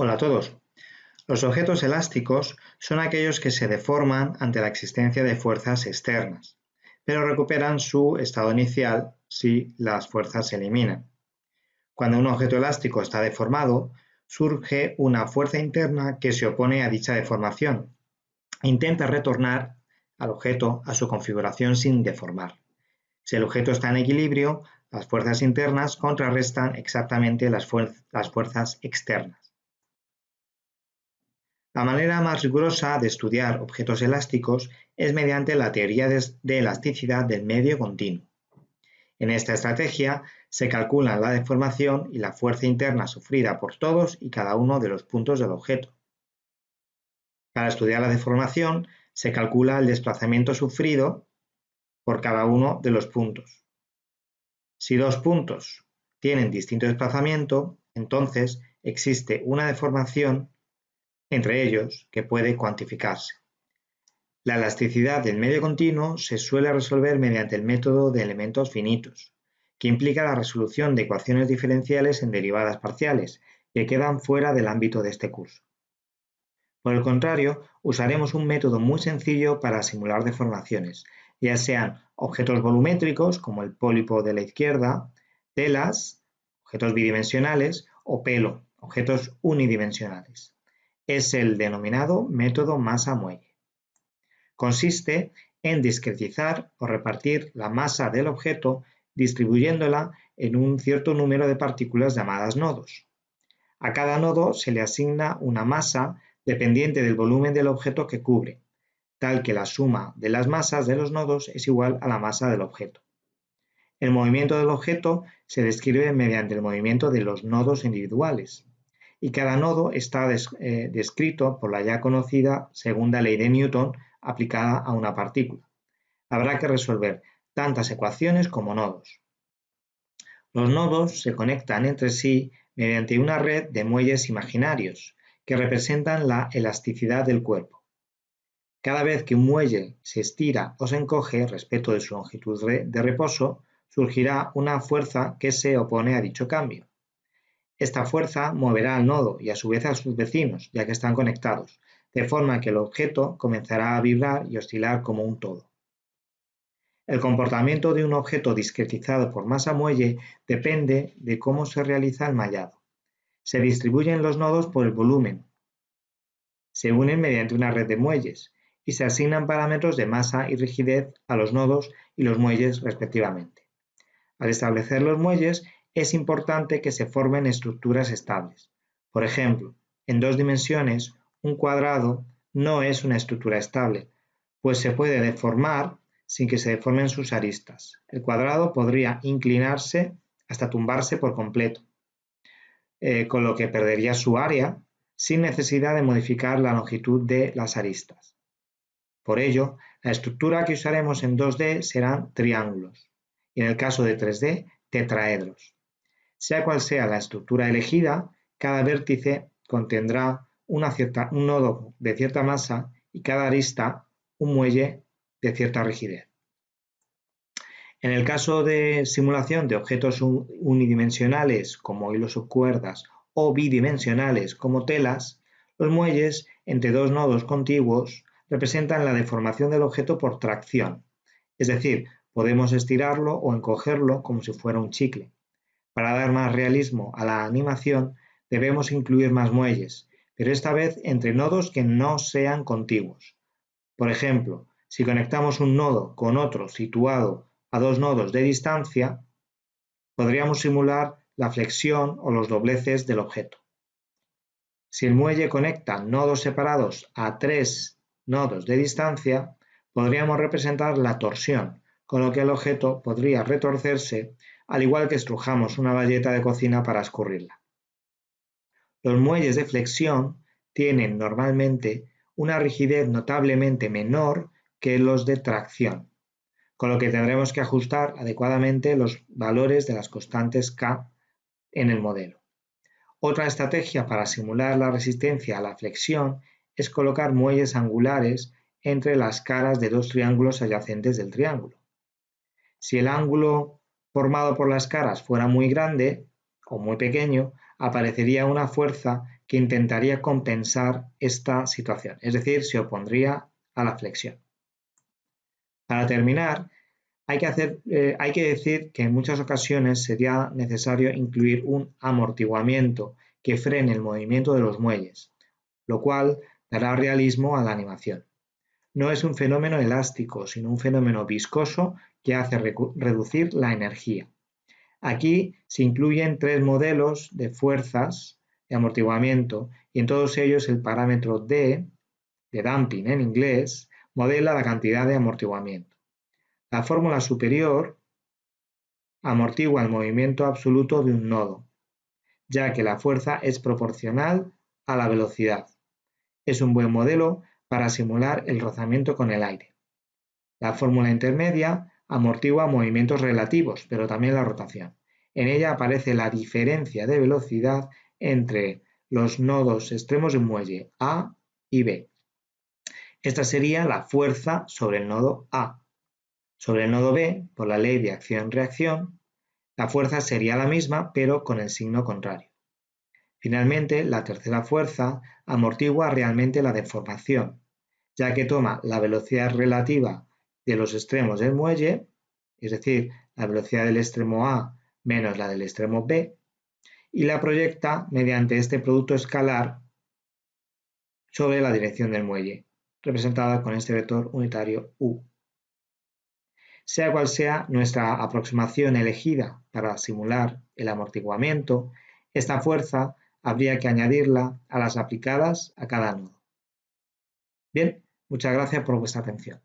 Hola a todos. Los objetos elásticos son aquellos que se deforman ante la existencia de fuerzas externas, pero recuperan su estado inicial si las fuerzas se eliminan. Cuando un objeto elástico está deformado, surge una fuerza interna que se opone a dicha deformación intenta retornar al objeto a su configuración sin deformar. Si el objeto está en equilibrio, las fuerzas internas contrarrestan exactamente las, fuerzas externas. La manera más rigurosa de estudiar objetos elásticos es mediante la teoría de elasticidad del medio continuo. En esta estrategia se calculan la deformación y la fuerza interna sufrida por todos y cada uno de los puntos del objeto. Para estudiar la deformación se calcula el desplazamiento sufrido por cada uno de los puntos. Si dos puntos tienen distinto desplazamiento, entonces existe una deformación entre ellos, que puede cuantificarse. La elasticidad del medio continuo se suele resolver mediante el método de elementos finitos, que implica la resolución de ecuaciones diferenciales en derivadas parciales, que quedan fuera del ámbito de este curso. Por el contrario, usaremos un método muy sencillo para simular deformaciones, ya sean objetos volumétricos, como el pólipo de la izquierda, telas, objetos bidimensionales, o pelo, objetos unidimensionales es el denominado método masa-muelle. Consiste en discretizar o repartir la masa del objeto distribuyéndola en un cierto número de partículas llamadas nodos. A cada nodo se le asigna una masa dependiente del volumen del objeto que cubre, tal que la suma de las masas de los nodos es igual a la masa del objeto. El movimiento del objeto se describe mediante el movimiento de los nodos individuales y cada nodo está eh, descrito por la ya conocida segunda ley de Newton aplicada a una partícula. Habrá que resolver tantas ecuaciones como nodos. Los nodos se conectan entre sí mediante una red de muelles imaginarios que representan la elasticidad del cuerpo. Cada vez que un muelle se estira o se encoge respecto de su longitud de reposo, surgirá una fuerza que se opone a dicho cambio. Esta fuerza moverá al nodo y a su vez a sus vecinos, ya que están conectados, de forma que el objeto comenzará a vibrar y oscilar como un todo. El comportamiento de un objeto discretizado por masa muelle depende de cómo se realiza el mallado. Se distribuyen los nodos por el volumen, se unen mediante una red de muelles y se asignan parámetros de masa y rigidez a los nodos y los muelles respectivamente. Al establecer los muelles, es importante que se formen estructuras estables. Por ejemplo, en dos dimensiones, un cuadrado no es una estructura estable, pues se puede deformar sin que se deformen sus aristas. El cuadrado podría inclinarse hasta tumbarse por completo, eh, con lo que perdería su área sin necesidad de modificar la longitud de las aristas. Por ello, la estructura que usaremos en 2D serán triángulos y en el caso de 3D, tetraedros. Sea cual sea la estructura elegida, cada vértice contendrá un nodo de cierta masa y cada arista un muelle de cierta rigidez. En el caso de simulación de objetos unidimensionales como hilos o cuerdas o bidimensionales como telas, los muelles entre dos nodos contiguos representan la deformación del objeto por tracción, es decir, podemos estirarlo o encogerlo como si fuera un chicle. Para dar más realismo a la animación, debemos incluir más muelles, pero esta vez entre nodos que no sean contiguos. Por ejemplo, si conectamos un nodo con otro situado a dos nodos de distancia, podríamos simular la flexión o los dobleces del objeto. Si el muelle conecta nodos separados a tres nodos de distancia, podríamos representar la torsión, con lo que el objeto podría retorcerse al igual que estrujamos una bayeta de cocina para escurrirla. Los muelles de flexión tienen normalmente una rigidez notablemente menor que los de tracción, con lo que tendremos que ajustar adecuadamente los valores de las constantes K en el modelo. Otra estrategia para simular la resistencia a la flexión es colocar muelles angulares entre las caras de dos triángulos adyacentes del triángulo. Si el ángulo formado por las caras fuera muy grande o muy pequeño, aparecería una fuerza que intentaría compensar esta situación, es decir, se opondría a la flexión. Para terminar, hay que, eh, decir que en muchas ocasiones sería necesario incluir un amortiguamiento que frene el movimiento de los muelles, lo cual dará realismo a la animación. No es un fenómeno elástico, sino un fenómeno viscoso que hace reducir la energía. Aquí se incluyen tres modelos de fuerzas de amortiguamiento y en todos ellos el parámetro D, de damping en inglés, modela la cantidad de amortiguamiento. La fórmula superior amortigua el movimiento absoluto de un nodo, ya que la fuerza es proporcional a la velocidad. Es un buen modelo para simular el rozamiento con el aire. La fórmula intermedia amortigua movimientos relativos, pero también la rotación. En ella aparece la diferencia de velocidad entre los nodos extremos de muelle A y B. Esta sería la fuerza sobre el nodo A. Sobre el nodo B, por la ley de acción-reacción, la fuerza sería la misma, pero con el signo contrario. Finalmente, la tercera fuerza amortigua realmente la deformación, ya que toma la velocidad relativa de los extremos del muelle, es decir, la velocidad del extremo A menos la del extremo B, y la proyecta mediante este producto escalar sobre la dirección del muelle, representada con este vector unitario U. Sea cual sea nuestra aproximación elegida para simular el amortiguamiento, esta fuerza habría que añadirla a las aplicadas a cada nodo. Bien, muchas gracias por vuestra atención.